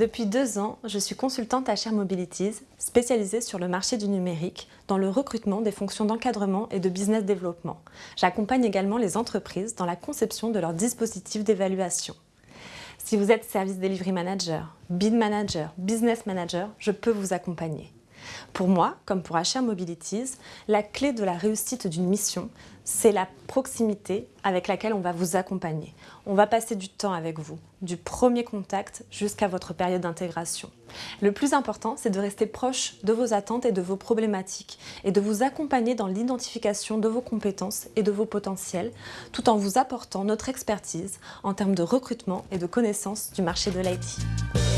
Depuis deux ans, je suis consultante à Share Mobilities, spécialisée sur le marché du numérique, dans le recrutement des fonctions d'encadrement et de business développement. J'accompagne également les entreprises dans la conception de leurs dispositifs d'évaluation. Si vous êtes Service Delivery Manager, Bid Manager, Business Manager, je peux vous accompagner. Pour moi, comme pour HR Mobilities, la clé de la réussite d'une mission, c'est la proximité avec laquelle on va vous accompagner. On va passer du temps avec vous, du premier contact jusqu'à votre période d'intégration. Le plus important, c'est de rester proche de vos attentes et de vos problématiques et de vous accompagner dans l'identification de vos compétences et de vos potentiels, tout en vous apportant notre expertise en termes de recrutement et de connaissance du marché de l'IT.